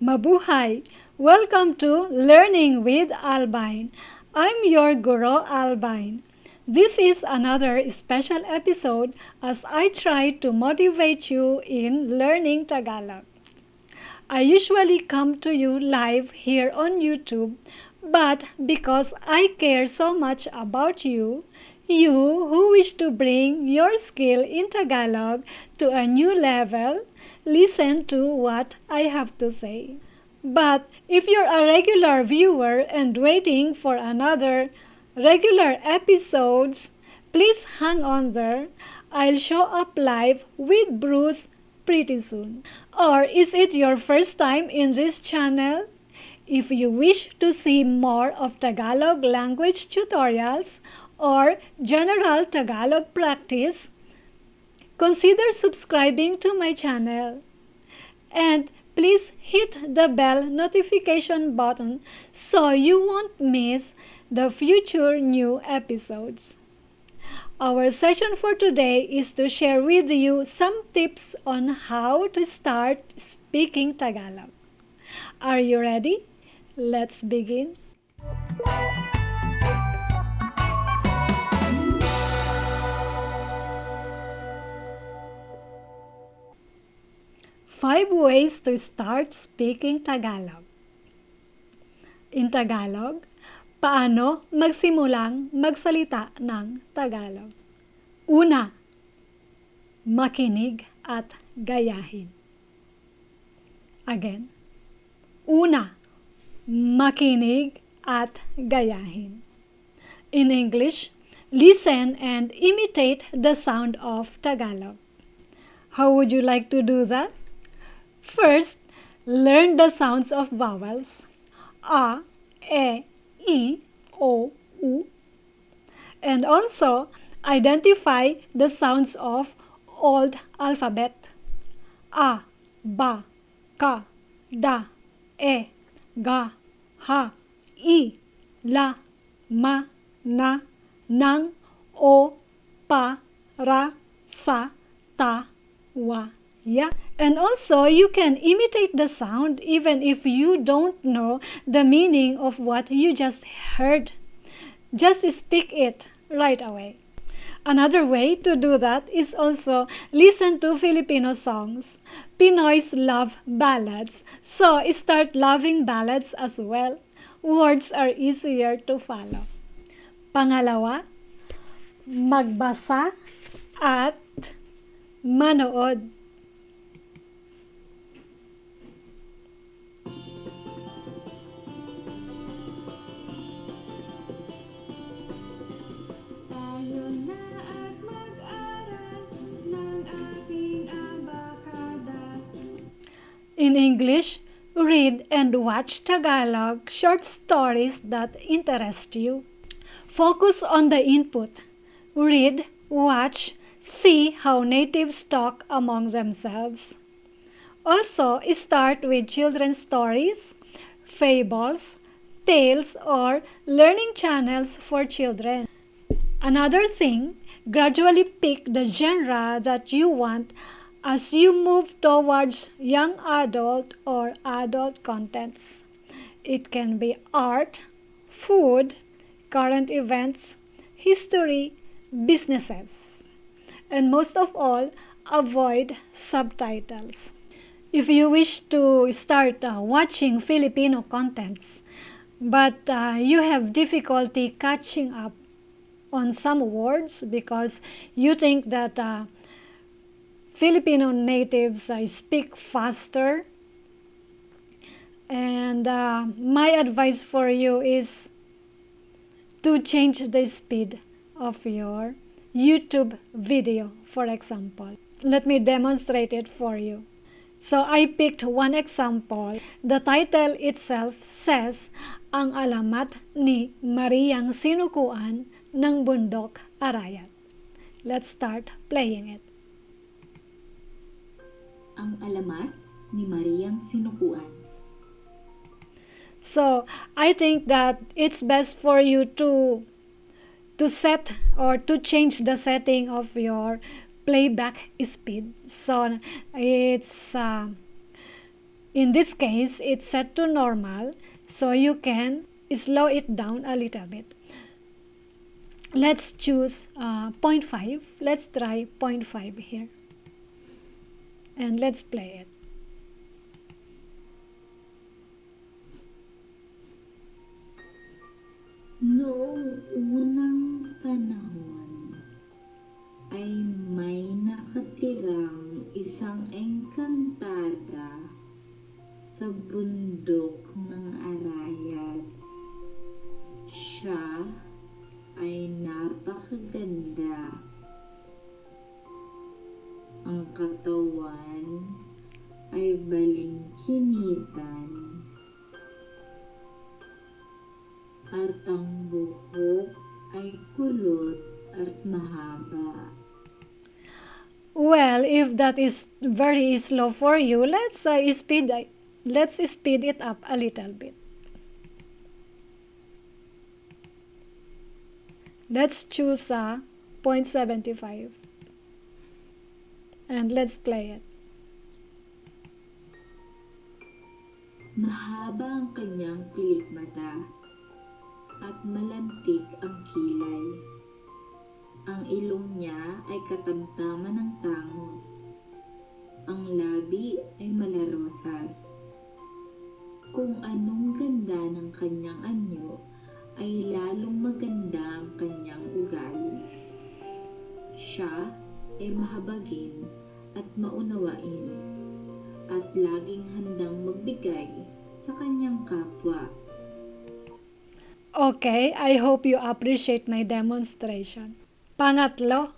Mabuhay! Welcome to Learning with Albine. I'm your guru Albine. This is another special episode as I try to motivate you in learning Tagalog. I usually come to you live here on YouTube, but because I care so much about you, you who wish to bring your skill in Tagalog to a new level, listen to what I have to say. But if you're a regular viewer and waiting for another regular episodes, please hang on there. I'll show up live with Bruce pretty soon. Or is it your first time in this channel? If you wish to see more of Tagalog language tutorials or general Tagalog practice, consider subscribing to my channel. And please hit the bell notification button so you won't miss the future new episodes. Our session for today is to share with you some tips on how to start speaking Tagalog. Are you ready? Let's begin. Five ways to start speaking Tagalog. In Tagalog, paano magsimulang magsalita ng Tagalog? Una, makinig at gayahin. Again, una, makinig at gayahin. In English, listen and imitate the sound of Tagalog. How would you like to do that? First, learn the sounds of vowels. A, e, i, o, u. And also identify the sounds of old alphabet. A, ba, ka, da, e, ga, ha, i, la, ma, na, nang, o, pa, ra, sa, ta, wa, ya. And also, you can imitate the sound even if you don't know the meaning of what you just heard. Just speak it right away. Another way to do that is also listen to Filipino songs. Pinoys love ballads, so start loving ballads as well. Words are easier to follow. Pangalawa, magbasa at manood. English, read and watch Tagalog short stories that interest you. Focus on the input. Read, watch, see how natives talk among themselves. Also, start with children's stories, fables, tales, or learning channels for children. Another thing, gradually pick the genre that you want as you move towards young adult or adult contents. It can be art, food, current events, history, businesses. And most of all, avoid subtitles. If you wish to start uh, watching Filipino contents, but uh, you have difficulty catching up on some words because you think that uh, Filipino natives uh, speak faster. And uh, my advice for you is to change the speed of your YouTube video, for example. Let me demonstrate it for you. So I picked one example. The title itself says, Ang alamat ni Mariang Sinukuan ng Bundok Arayat. Let's start playing it. Ang alamat ni Sinukuan. So I think that it's best for you to to set or to change the setting of your playback speed. So it's uh, In this case, it's set to normal, so you can slow it down a little bit. Let's choose uh, 0.5. Let's try 0.5 here. And let's play it. Noong unang panahon ay may nakatirang isang engkantada sa bundok ng at ang buhok ay kulot at mahaba. Well, if that is very slow for you, let's uh, speed let's speed it up a little bit. Let's choose uh, 0.75 and let's play it. Mahaba ang kanyang pilik mata at malantik ang kilay. Ang ilong niya ay katamtaman ng tangos. Ang labi ay malarosas. Kung anong ganda ng kanyang anyo, ay lalong maganda ang kanyang ugali. Siya ay mahabagin at maunawain at laging handang magbigay sa kanyang kapwa Okay, I hope you appreciate my demonstration. Pangatlo,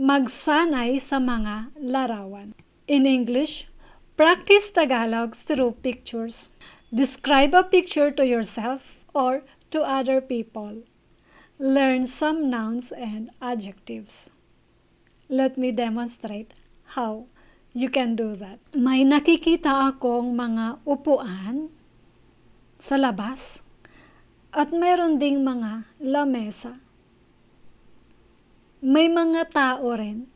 magsanay sa mga larawan. In English, practice Tagalog through pictures. Describe a picture to yourself or to other people. Learn some nouns and adjectives. Let me demonstrate how you can do that. May nakikita akong mga upuan sa labas at meron ding mga lamesa. May mga tao rin.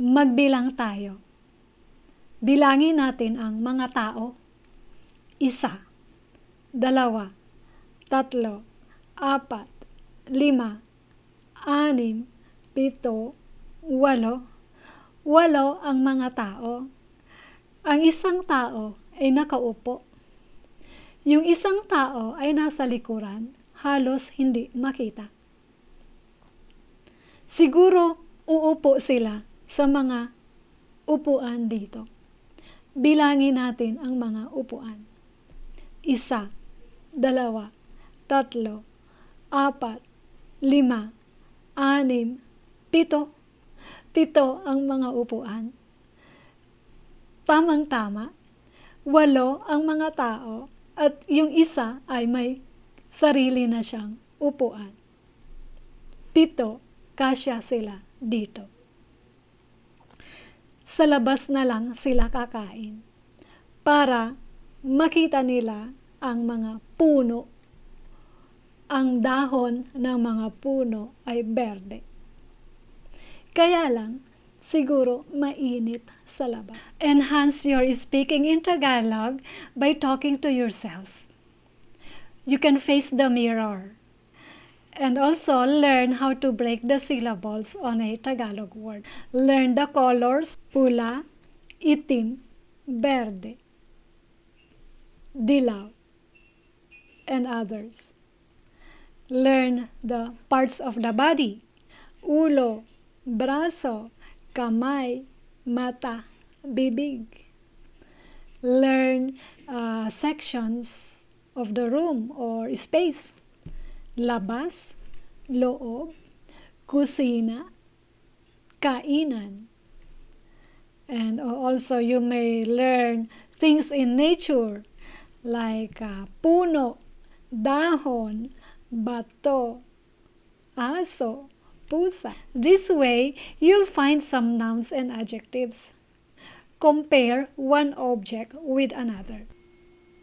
Magbilang tayo. Bilangin natin ang mga tao. Isa, dalawa, tatlo, apat, lima, anim, pito, walo. Walo ang mga tao. Ang isang tao ay nakaupo yung isang tao ay nasa likuran, halos hindi makita. Siguro uupo sila sa mga upuan dito. Bilangin natin ang mga upuan. Isa, dalawa, tatlo, apat, lima, anim, pito. Pito ang mga upuan. Tamang-tama, walo ang mga tao at yung isa ay may sarili na siyang upuan. Pito, kasya sila dito. Sa labas na lang sila kakain para makita nila ang mga puno. Ang dahon ng mga puno ay berde. Kaya lang, siguro mainit sa labas. Enhance your speaking in Tagalog by talking to yourself. You can face the mirror and also learn how to break the syllables on a Tagalog word. Learn the colors pula, itim, verde, dilaw, and others. Learn the parts of the body, ulo, brazo, kamay, mata, bibig. Learn uh, sections of the room or space. Labas, loob, kusina, kainan. And also you may learn things in nature like uh, puno, dahon, bato, aso, pusa. This way, you'll find some nouns and adjectives. Compare one object with another.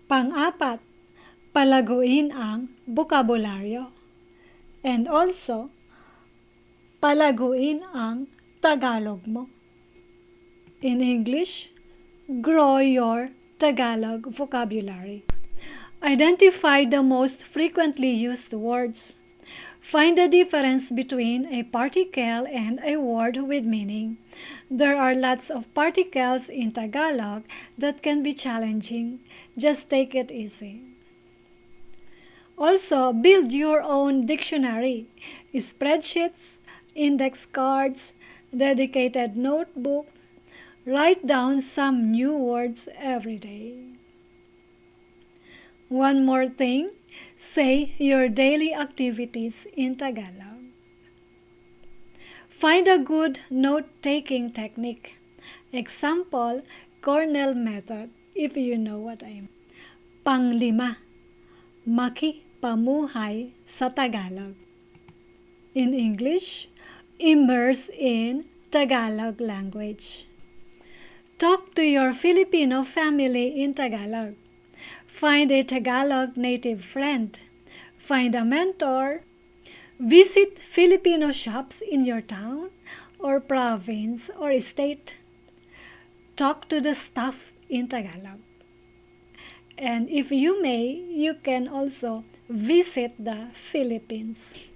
Pang-apat, palaguin ang bukabularyo. And also, palaguin ang Tagalog mo. In English, grow your Tagalog vocabulary. Identify the most frequently used words. Find the difference between a particle and a word with meaning. There are lots of particles in Tagalog that can be challenging. Just take it easy. Also, build your own dictionary, spreadsheets, index cards, dedicated notebook. Write down some new words every day. One more thing Say your daily activities in Tagalog. Find a good note-taking technique. Example, Cornell method, if you know what I mean. Panglima, maki pamuhay sa Tagalog. In English, immerse in Tagalog language. Talk to your Filipino family in Tagalog. Find a Tagalog native friend. Find a mentor. Visit Filipino shops in your town or province or state. Talk to the staff in Tagalog. And if you may, you can also visit the Philippines.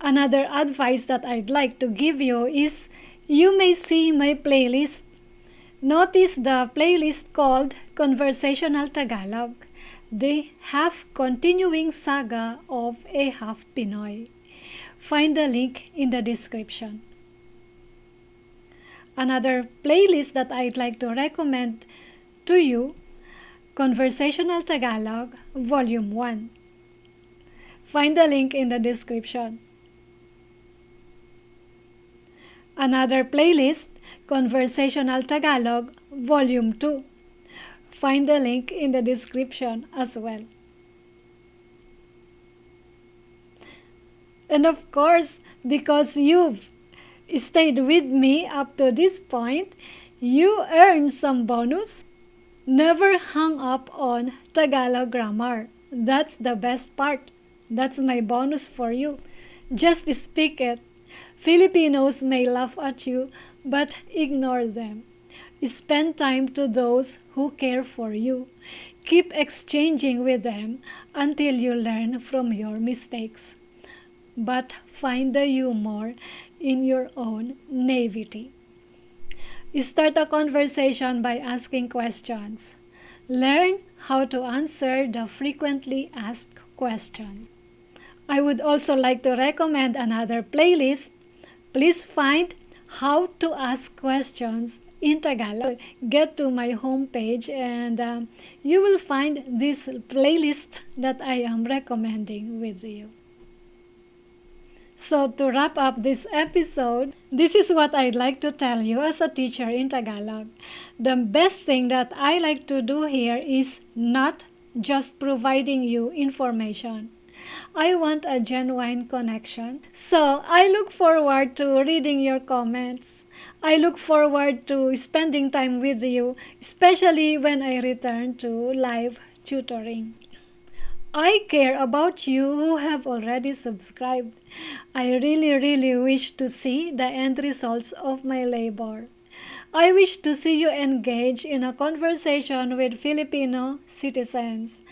Another advice that I'd like to give you is you may see my playlist. Notice the playlist called Conversational Tagalog the half continuing saga of A Half Pinoy. Find the link in the description. Another playlist that I'd like to recommend to you Conversational Tagalog Volume 1. Find the link in the description. Another playlist Conversational Tagalog Volume 2 Find the link in the description as well. And of course, because you've stayed with me up to this point, you earn some bonus. Never hung up on Tagalog grammar. That's the best part. That's my bonus for you. Just speak it. Filipinos may laugh at you, but ignore them. Spend time to those who care for you. Keep exchanging with them until you learn from your mistakes. But find the humor in your own naivety. Start a conversation by asking questions. Learn how to answer the frequently asked questions. I would also like to recommend another playlist. Please find how to ask questions in Tagalog. Get to my homepage and um, you will find this playlist that I am recommending with you. So to wrap up this episode, this is what I'd like to tell you as a teacher in Tagalog. The best thing that I like to do here is not just providing you information. I want a genuine connection. So I look forward to reading your comments. I look forward to spending time with you, especially when I return to live tutoring. I care about you who have already subscribed. I really, really wish to see the end results of my labor. I wish to see you engage in a conversation with Filipino citizens.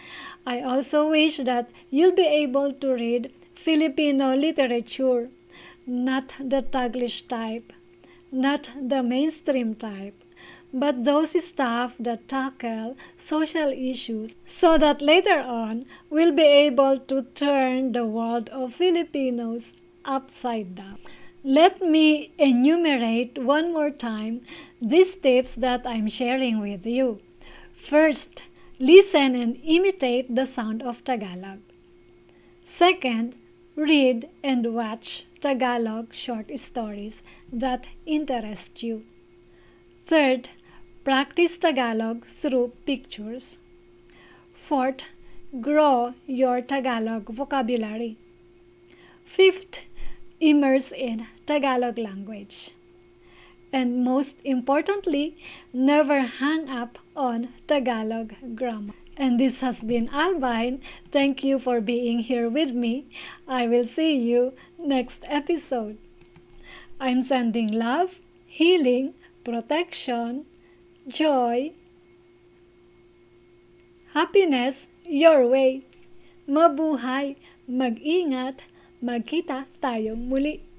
I also wish that you'll be able to read Filipino literature, not the Taglish type, not the mainstream type, but those stuff that tackle social issues so that later on we'll be able to turn the world of Filipinos upside down. Let me enumerate one more time these tips that I'm sharing with you. First, Listen and imitate the sound of Tagalog. Second, read and watch Tagalog short stories that interest you. Third, practice Tagalog through pictures. Fourth, grow your Tagalog vocabulary. Fifth, immerse in Tagalog language and most importantly, never hang up on Tagalog grammar. And this has been Albine. Thank you for being here with me. I will see you next episode. I'm sending love, healing, protection, joy, happiness your way. Mabuhay, mag-ingat, magkita tayong muli.